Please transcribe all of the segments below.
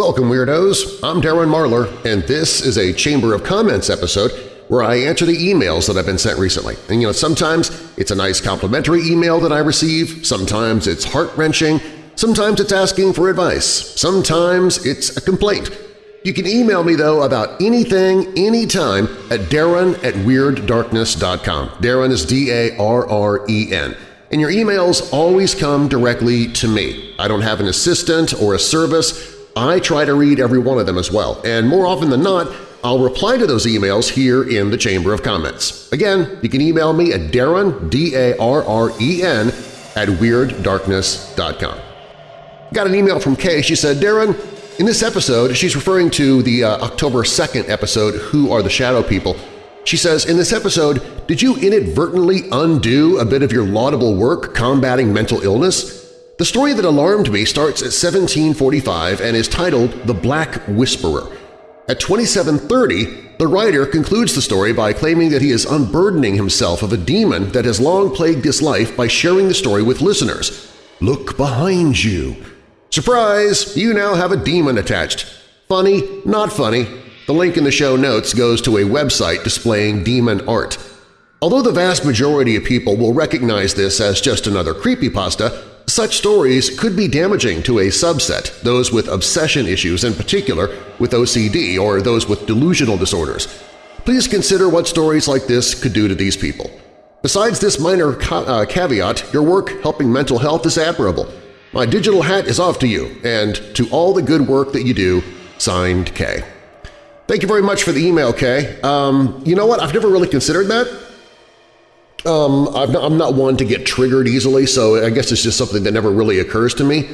Welcome, Weirdos! I'm Darren Marlar, and this is a Chamber of Comments episode where I answer the emails that I've been sent recently. And you know, sometimes it's a nice complimentary email that I receive, sometimes it's heart-wrenching, sometimes it's asking for advice, sometimes it's a complaint. You can email me, though, about anything, anytime at darren at WeirdDarkness.com. Darren is D-A-R-R-E-N. And your emails always come directly to me. I don't have an assistant or a service. I try to read every one of them as well, and more often than not, I'll reply to those emails here in the Chamber of Comments. Again, you can email me at Darren, D-A-R-R-E-N, at WeirdDarkness.com. Got an email from Kay. She said, Darren, in this episode, she's referring to the uh, October 2nd episode, Who Are the Shadow People? She says, in this episode, did you inadvertently undo a bit of your laudable work combating mental illness? The story that alarmed me starts at 1745 and is titled The Black Whisperer. At 2730, the writer concludes the story by claiming that he is unburdening himself of a demon that has long plagued his life by sharing the story with listeners. Look behind you. Surprise! You now have a demon attached. Funny, not funny. The link in the show notes goes to a website displaying demon art. Although the vast majority of people will recognize this as just another creepypasta, such stories could be damaging to a subset, those with obsession issues in particular with OCD or those with delusional disorders. Please consider what stories like this could do to these people. Besides this minor uh, caveat, your work helping mental health is admirable. My digital hat is off to you, and to all the good work that you do, signed Kay. Thank you very much for the email, Kay. Um, you know what? I've never really considered that. Um, I'm not, I'm not one to get triggered easily, so I guess it's just something that never really occurs to me.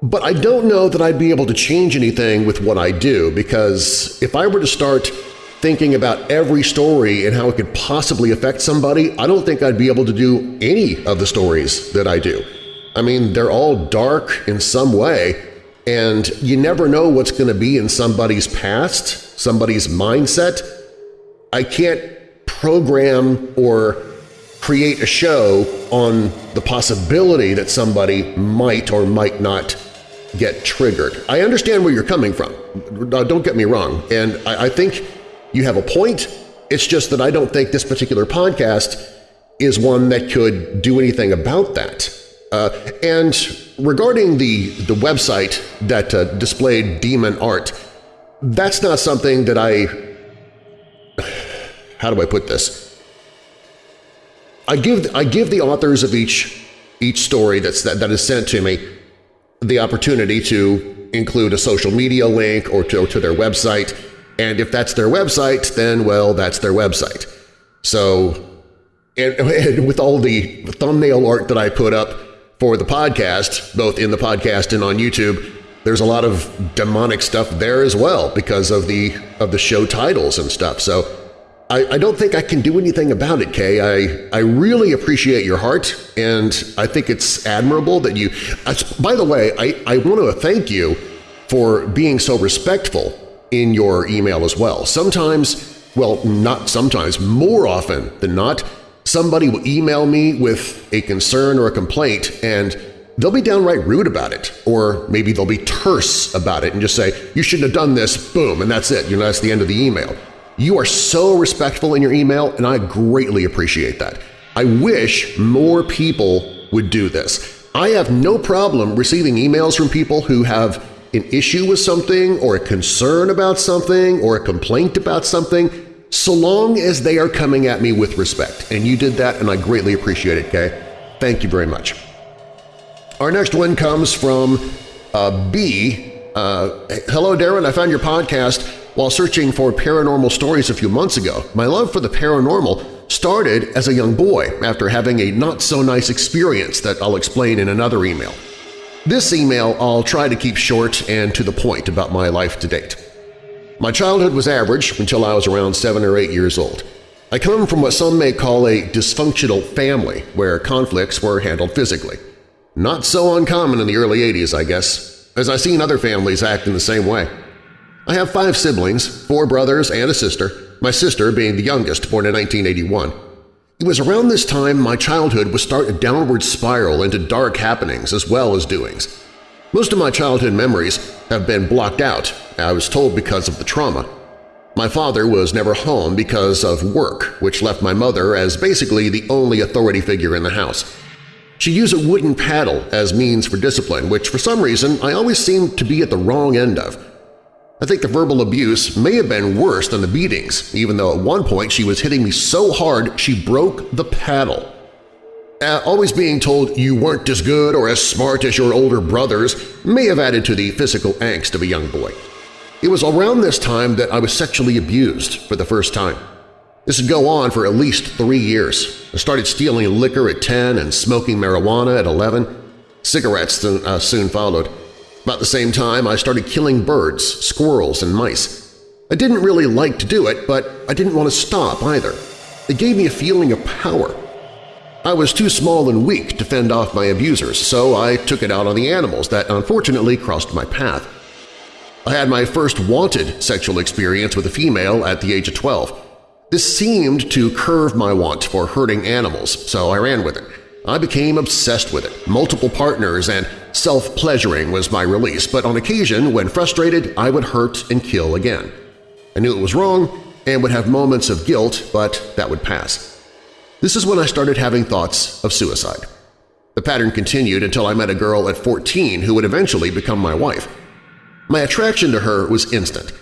But I don't know that I'd be able to change anything with what I do, because if I were to start thinking about every story and how it could possibly affect somebody, I don't think I'd be able to do any of the stories that I do. I mean, they're all dark in some way, and you never know what's going to be in somebody's past, somebody's mindset. I can't program or create a show on the possibility that somebody might or might not get triggered. I understand where you're coming from. Don't get me wrong, and I, I think you have a point. It's just that I don't think this particular podcast is one that could do anything about that. Uh, and regarding the, the website that uh, displayed demon art, that's not something that I… How do I put this? I give I give the authors of each each story that's that, that is sent to me the opportunity to include a social media link or to, to their website, and if that's their website, then, well, that's their website. So, and, and with all the thumbnail art that I put up for the podcast, both in the podcast and on YouTube, there's a lot of demonic stuff there as well because of the of the show titles and stuff. So I, I, don't think I can do anything about it, Kay. I, I really appreciate your heart, and I think it's admirable that you… by the way, I, I want to thank you for being so respectful in your email as well. Sometimes, well, not sometimes, more often than not, somebody will email me with a concern or a complaint, and they'll be downright rude about it, or maybe they'll be terse about it and just say, you shouldn't have done this, boom, and that's it. You know, that's the end of the email. You are so respectful in your email, and I greatly appreciate that. I wish more people would do this. I have no problem receiving emails from people who have an issue with something or a concern about something or a complaint about something, so long as they are coming at me with respect. And you did that, and I greatly appreciate it, Kay. Thank you very much. Our next one comes from uh, B. Uh, Hello, Darren. I found your podcast while searching for paranormal stories a few months ago, my love for the paranormal started as a young boy after having a not-so-nice experience that I'll explain in another email. This email I'll try to keep short and to the point about my life to date. My childhood was average until I was around 7 or 8 years old. I come from what some may call a dysfunctional family where conflicts were handled physically. Not so uncommon in the early 80s, I guess, as I've seen other families act in the same way. I have five siblings, four brothers and a sister, my sister being the youngest, born in 1981. It was around this time my childhood would start a downward spiral into dark happenings as well as doings. Most of my childhood memories have been blocked out, I was told because of the trauma. My father was never home because of work, which left my mother as basically the only authority figure in the house. She used a wooden paddle as means for discipline, which for some reason I always seemed to be at the wrong end of. I think the verbal abuse may have been worse than the beatings, even though at one point she was hitting me so hard she broke the paddle. Uh, always being told you weren't as good or as smart as your older brothers may have added to the physical angst of a young boy. It was around this time that I was sexually abused for the first time. This would go on for at least three years. I started stealing liquor at 10 and smoking marijuana at 11. Cigarettes uh, soon followed. About the same time, I started killing birds, squirrels, and mice. I didn't really like to do it, but I didn't want to stop either. It gave me a feeling of power. I was too small and weak to fend off my abusers, so I took it out on the animals that unfortunately crossed my path. I had my first wanted sexual experience with a female at the age of 12. This seemed to curve my want for hurting animals, so I ran with it. I became obsessed with it. Multiple partners and self-pleasuring was my release, but on occasion, when frustrated, I would hurt and kill again. I knew it was wrong and would have moments of guilt, but that would pass. This is when I started having thoughts of suicide. The pattern continued until I met a girl at 14 who would eventually become my wife. My attraction to her was instant.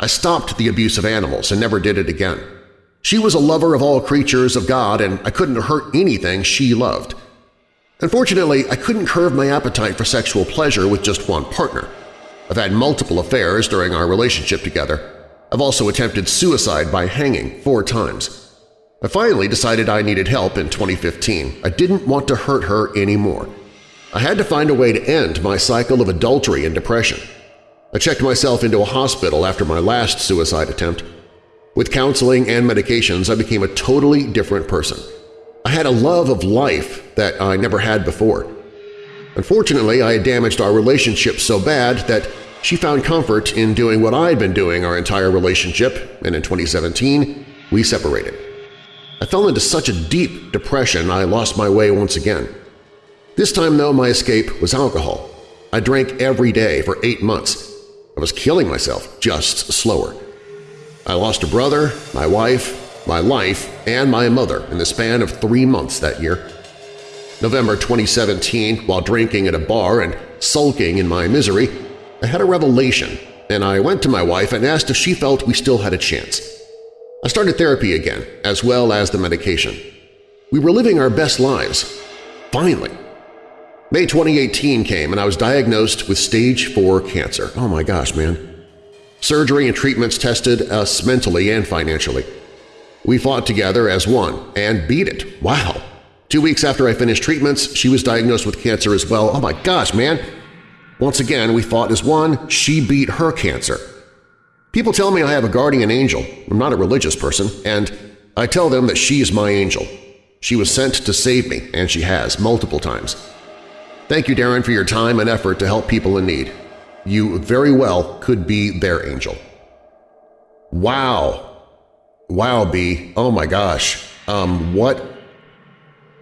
I stopped the abuse of animals and never did it again. She was a lover of all creatures of God and I couldn't hurt anything she loved. Unfortunately, I couldn't curb my appetite for sexual pleasure with just one partner. I've had multiple affairs during our relationship together. I've also attempted suicide by hanging four times. I finally decided I needed help in 2015. I didn't want to hurt her anymore. I had to find a way to end my cycle of adultery and depression. I checked myself into a hospital after my last suicide attempt. With counseling and medications, I became a totally different person. I had a love of life that I never had before. Unfortunately, I had damaged our relationship so bad that she found comfort in doing what I'd been doing our entire relationship, and in 2017, we separated. I fell into such a deep depression I lost my way once again. This time, though, my escape was alcohol. I drank every day for eight months. I was killing myself, just slower. I lost a brother, my wife, my life, and my mother in the span of three months that year. November 2017, while drinking at a bar and sulking in my misery, I had a revelation, and I went to my wife and asked if she felt we still had a chance. I started therapy again, as well as the medication. We were living our best lives. Finally. May 2018 came and I was diagnosed with stage 4 cancer. Oh my gosh, man. Surgery and treatments tested us mentally and financially. We fought together as one and beat it. Wow! Two weeks after I finished treatments, she was diagnosed with cancer as well. Oh my gosh, man! Once again, we fought as one. She beat her cancer. People tell me I have a guardian angel. I'm not a religious person, and I tell them that she is my angel. She was sent to save me, and she has, multiple times. Thank you, Darren, for your time and effort to help people in need. You very well could be their angel. Wow. Wow, B. Oh my gosh. Um, what?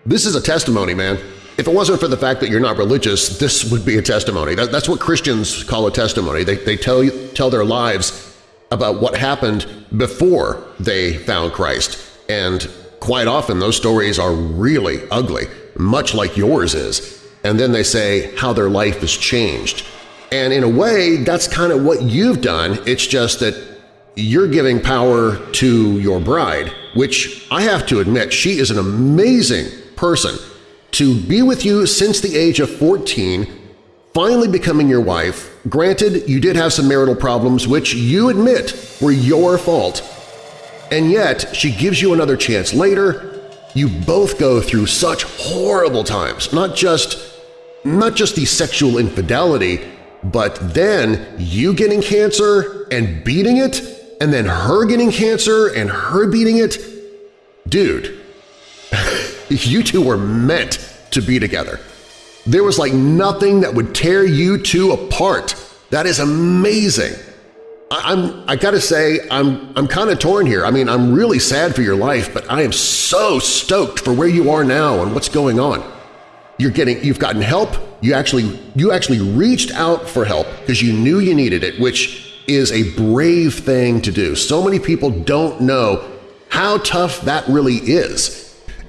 This is a testimony, man. If it wasn't for the fact that you're not religious, this would be a testimony. That, that's what Christians call a testimony. They, they tell, you, tell their lives about what happened before they found Christ, and quite often those stories are really ugly, much like yours is, and then they say how their life has changed. And in a way, that's kind of what you've done, it's just that you're giving power to your bride, which I have to admit she is an amazing person. To be with you since the age of 14 finally becoming your wife, granted you did have some marital problems which you admit were your fault, and yet she gives you another chance later, you both go through such horrible times, not just, not just the sexual infidelity, but then you getting cancer and beating it, and then her getting cancer and her beating it. Dude, you two were meant to be together. There was like nothing that would tear you two apart. That is amazing. I, am I gotta say, I'm, I'm kind of torn here. I mean, I'm really sad for your life, but I am so stoked for where you are now and what's going on. you're getting, you've gotten help, you actually, you actually reached out for help because you knew you needed it, which is a brave thing to do. So many people don't know how tough that really is.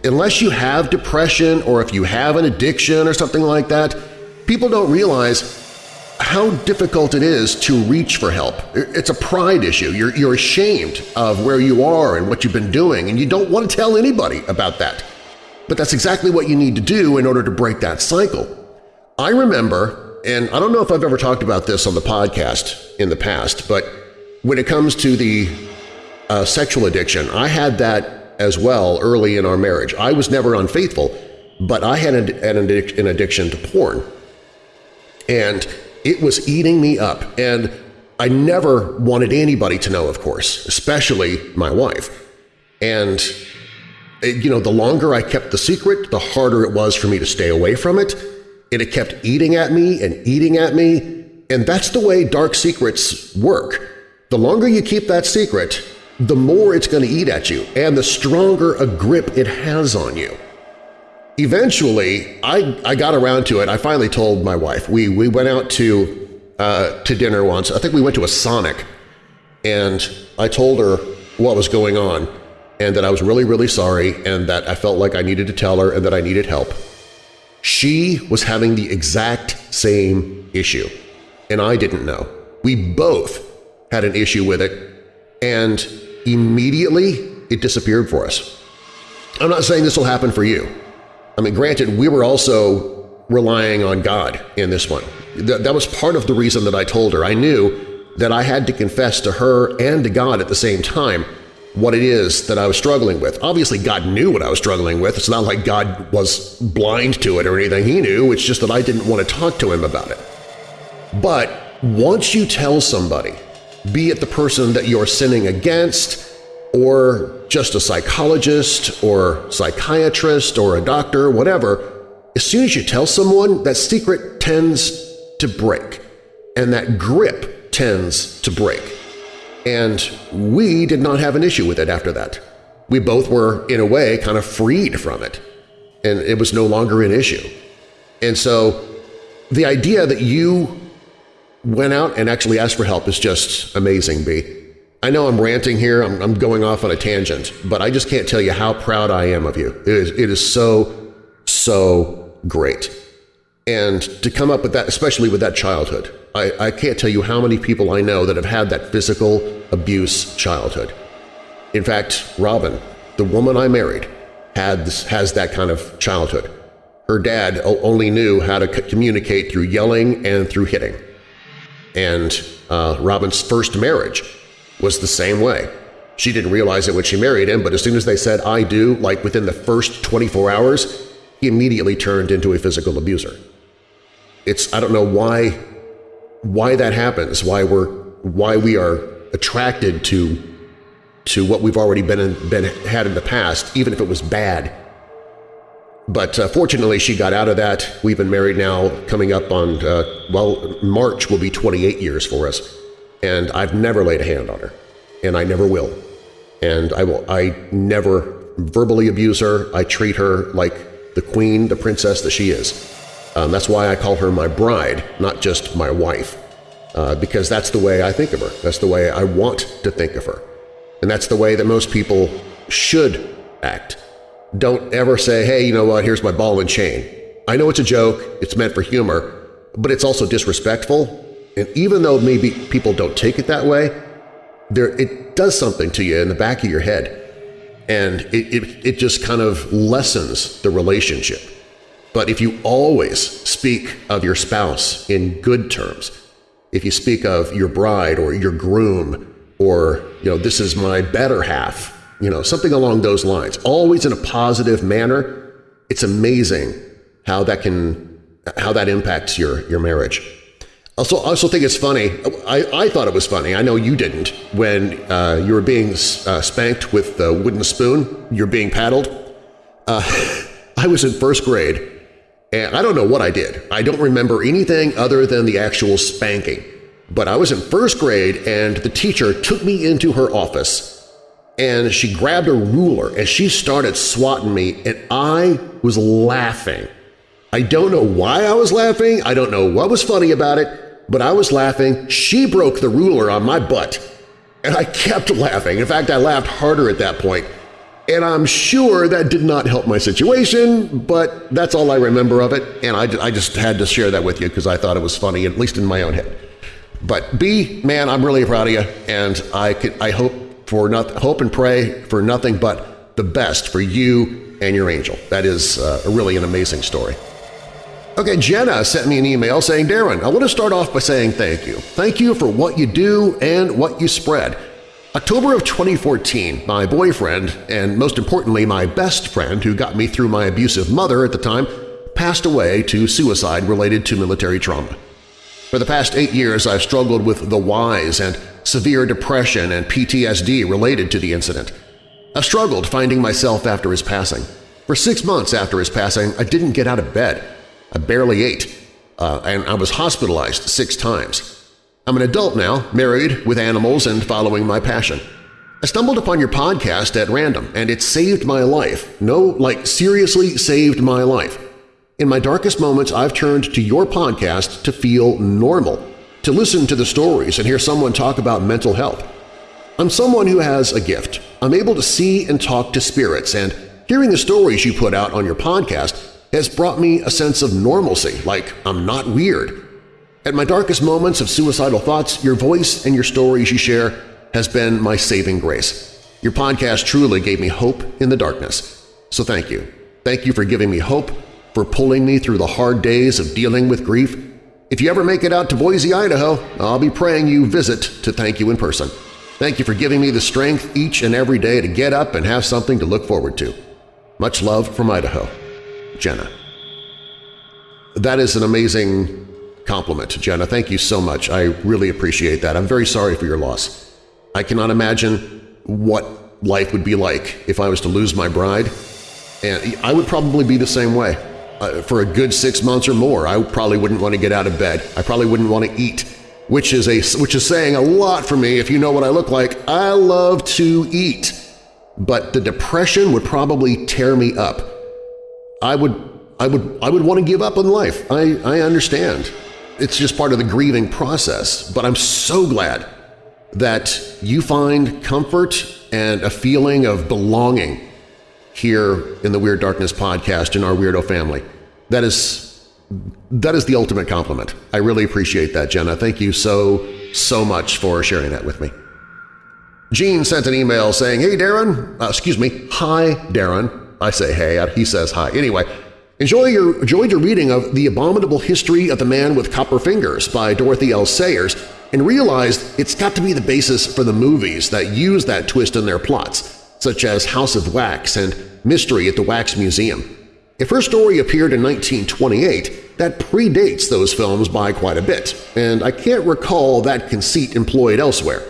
Unless you have depression or if you have an addiction or something like that, people don't realize how difficult it is to reach for help. It's a pride issue. You're, you're ashamed of where you are and what you've been doing, and you don't want to tell anybody about that. But that's exactly what you need to do in order to break that cycle. I remember, and I don't know if I've ever talked about this on the podcast in the past, but when it comes to the uh, sexual addiction, I had that as well early in our marriage. I was never unfaithful, but I had an, an addiction to porn. And it was eating me up, and I never wanted anybody to know, of course, especially my wife. And, eh, you know, the longer I kept the secret, the harder it was for me to stay away from it, and it kept eating at me and eating at me, and that's the way dark secrets work. The longer you keep that secret, the more it's going to eat at you and the stronger a grip it has on you. Eventually, I, I got around to it. I finally told my wife. We, we went out to, uh, to dinner once. I think we went to a Sonic, and I told her what was going on and that I was really, really sorry and that I felt like I needed to tell her and that I needed help. She was having the exact same issue, and I didn't know. We both had an issue with it, and immediately it disappeared for us. I'm not saying this will happen for you. I mean, granted, we were also relying on God in this one. Th that was part of the reason that I told her. I knew that I had to confess to her and to God at the same time what it is that I was struggling with. Obviously, God knew what I was struggling with. It's not like God was blind to it or anything. He knew. It's just that I didn't want to talk to him about it. But once you tell somebody, be it the person that you're sinning against, or just a psychologist or psychiatrist or a doctor, whatever, as soon as you tell someone, that secret tends to break, and that grip tends to break. And we did not have an issue with it after that. We both were, in a way, kind of freed from it, and it was no longer an issue. And so the idea that you went out and actually asked for help is just amazing, B. I know I'm ranting here, I'm, I'm, going off on a tangent, but I just can't tell you how proud I am of you. It is, it is so, so great. And to come up with that, especially with that childhood, I, I can't tell you how many people I know that have had that physical abuse childhood. In fact, Robin, the woman I married, had has that kind of childhood. Her dad only knew how to communicate through yelling and through hitting. And uh, Robin's first marriage was the same way. She didn't realize it when she married him, but as soon as they said, I do, like within the first 24 hours, he immediately turned into a physical abuser. It's, I don't know why, why that happens, why we're, why we are attracted to, to what we've already been, in, been had in the past, even if it was bad. But uh, fortunately, she got out of that. We've been married now coming up on, uh, well, March will be 28 years for us and I've never laid a hand on her, and I never will. And I will. I never verbally abuse her. I treat her like the queen, the princess that she is. Um, that's why I call her my bride, not just my wife, uh, because that's the way I think of her. That's the way I want to think of her. And that's the way that most people should act. Don't ever say, hey, you know what, here's my ball and chain. I know it's a joke, it's meant for humor, but it's also disrespectful and even though maybe people don't take it that way, there it does something to you in the back of your head. And it, it, it just kind of lessens the relationship. But if you always speak of your spouse in good terms, if you speak of your bride or your groom or, you know, this is my better half, you know, something along those lines, always in a positive manner, it's amazing how that can, how that impacts your, your marriage. Also, I also think it's funny. I, I thought it was funny. I know you didn't. When uh, you were being uh, spanked with the wooden spoon, you're being paddled. Uh, I was in first grade, and I don't know what I did. I don't remember anything other than the actual spanking. But I was in first grade, and the teacher took me into her office, and she grabbed a ruler, and she started swatting me, and I was laughing. I don't know why I was laughing, I don't know what was funny about it, but I was laughing. She broke the ruler on my butt. And I kept laughing. In fact, I laughed harder at that point. And I'm sure that did not help my situation, but that's all I remember of it, and I, I just had to share that with you because I thought it was funny, at least in my own head. But B, man, I'm really proud of you, and I, could, I hope, for not, hope and pray for nothing but the best for you and your angel. That is uh, really an amazing story. Okay, Jenna sent me an email saying, Darren, I want to start off by saying thank you. Thank you for what you do and what you spread. October of 2014, my boyfriend, and most importantly my best friend who got me through my abusive mother at the time, passed away to suicide related to military trauma. For the past eight years I've struggled with the whys and severe depression and PTSD related to the incident. I struggled finding myself after his passing. For six months after his passing, I didn't get out of bed. I barely ate, uh, and I was hospitalized six times. I'm an adult now, married, with animals, and following my passion. I stumbled upon your podcast at random, and it saved my life. No, like seriously saved my life. In my darkest moments, I've turned to your podcast to feel normal, to listen to the stories and hear someone talk about mental health. I'm someone who has a gift. I'm able to see and talk to spirits, and hearing the stories you put out on your podcast has brought me a sense of normalcy, like I'm not weird. At my darkest moments of suicidal thoughts, your voice and your stories you share has been my saving grace. Your podcast truly gave me hope in the darkness. So thank you. Thank you for giving me hope, for pulling me through the hard days of dealing with grief. If you ever make it out to Boise, Idaho, I'll be praying you visit to thank you in person. Thank you for giving me the strength each and every day to get up and have something to look forward to. Much love from Idaho. Jenna. That is an amazing compliment, Jenna. Thank you so much. I really appreciate that. I'm very sorry for your loss. I cannot imagine what life would be like if I was to lose my bride, and I would probably be the same way. Uh, for a good six months or more, I probably wouldn't want to get out of bed. I probably wouldn't want to eat, which is, a, which is saying a lot for me if you know what I look like. I love to eat, but the depression would probably tear me up. I would I would, I would want to give up on life. I, I understand. It's just part of the grieving process, but I'm so glad that you find comfort and a feeling of belonging here in the Weird Darkness podcast in our Weirdo family. That is, that is the ultimate compliment. I really appreciate that, Jenna. Thank you so, so much for sharing that with me. Gene sent an email saying, Hey, Darren, uh, excuse me, hi, Darren. I say hey, he says hi. Anyway, Enjoy your, enjoyed your reading of The Abominable History of the Man with Copper Fingers by Dorothy L. Sayers and realized it's got to be the basis for the movies that use that twist in their plots, such as House of Wax and Mystery at the Wax Museum. If her story appeared in 1928, that predates those films by quite a bit, and I can't recall that conceit employed elsewhere.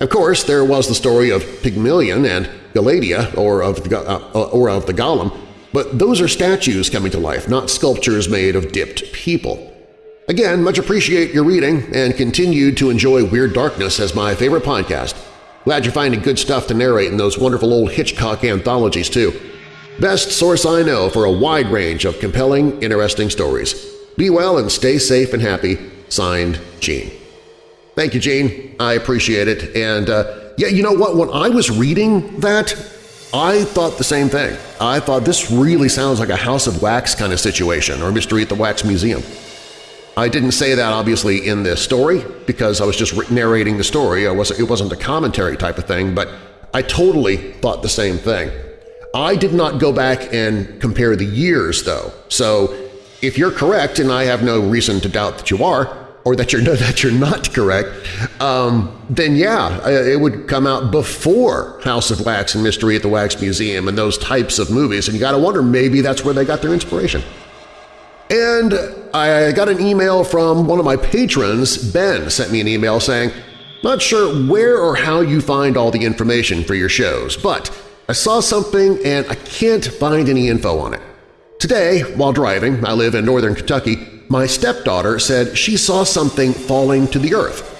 Of course, there was the story of Pygmalion and Galatea, or of the, uh, or of the Golem, but those are statues coming to life, not sculptures made of dipped people. Again, much appreciate your reading and continue to enjoy Weird Darkness as my favorite podcast. Glad you're finding good stuff to narrate in those wonderful old Hitchcock anthologies, too. Best source I know for a wide range of compelling, interesting stories. Be well and stay safe and happy. Signed, Gene. Thank you, Gene. I appreciate it. And uh, yeah, you know what? When I was reading that, I thought the same thing. I thought this really sounds like a House of Wax kind of situation or Mystery at the Wax Museum. I didn't say that obviously in this story because I was just narrating the story. Wasn't, it wasn't a commentary type of thing, but I totally thought the same thing. I did not go back and compare the years, though, so if you're correct, and I have no reason to doubt that you are, or that you're, that you're not correct, um, then yeah, uh, it would come out before House of Wax and Mystery at the Wax Museum and those types of movies, and you got to wonder maybe that's where they got their inspiration. And I got an email from one of my patrons, Ben, sent me an email saying, not sure where or how you find all the information for your shows, but I saw something and I can't find any info on it. Today, while driving, I live in northern Kentucky, my stepdaughter said she saw something falling to the earth.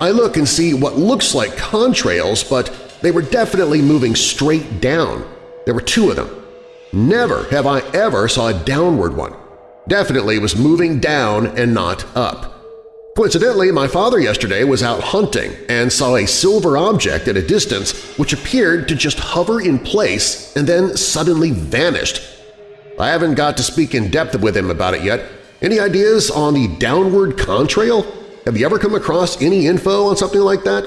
I look and see what looks like contrails, but they were definitely moving straight down. There were two of them. Never have I ever saw a downward one. Definitely was moving down and not up. Coincidentally, my father yesterday was out hunting and saw a silver object at a distance which appeared to just hover in place and then suddenly vanished. I haven't got to speak in depth with him about it yet. Any ideas on the downward contrail? Have you ever come across any info on something like that?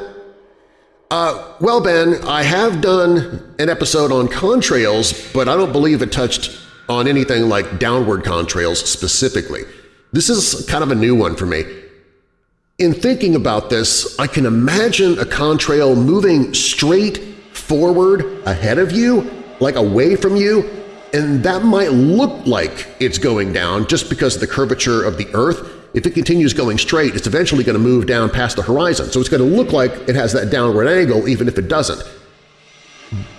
Uh, well, Ben, I have done an episode on contrails, but I don't believe it touched on anything like downward contrails specifically. This is kind of a new one for me. In thinking about this, I can imagine a contrail moving straight forward ahead of you, like away from you, and that might look like it's going down just because of the curvature of the Earth. If it continues going straight, it's eventually going to move down past the horizon, so it's going to look like it has that downward angle even if it doesn't.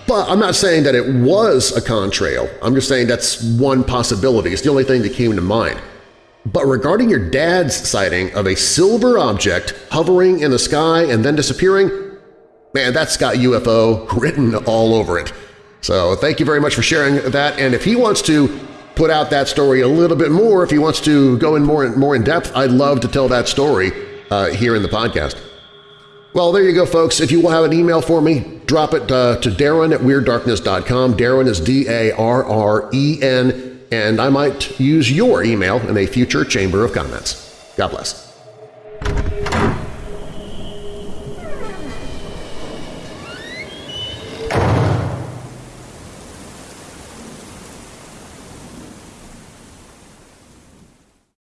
But I'm not saying that it was a contrail. I'm just saying that's one possibility. It's the only thing that came to mind. But regarding your dad's sighting of a silver object hovering in the sky and then disappearing, man, that's got UFO written all over it. So thank you very much for sharing that, and if he wants to put out that story a little bit more, if he wants to go in more, and more in depth, I'd love to tell that story uh, here in the podcast. Well, there you go, folks. If you will have an email for me, drop it uh, to Darren at WeirdDarkness.com. Darren is D-A-R-R-E-N and I might use your email in a future Chamber of Comments. God bless.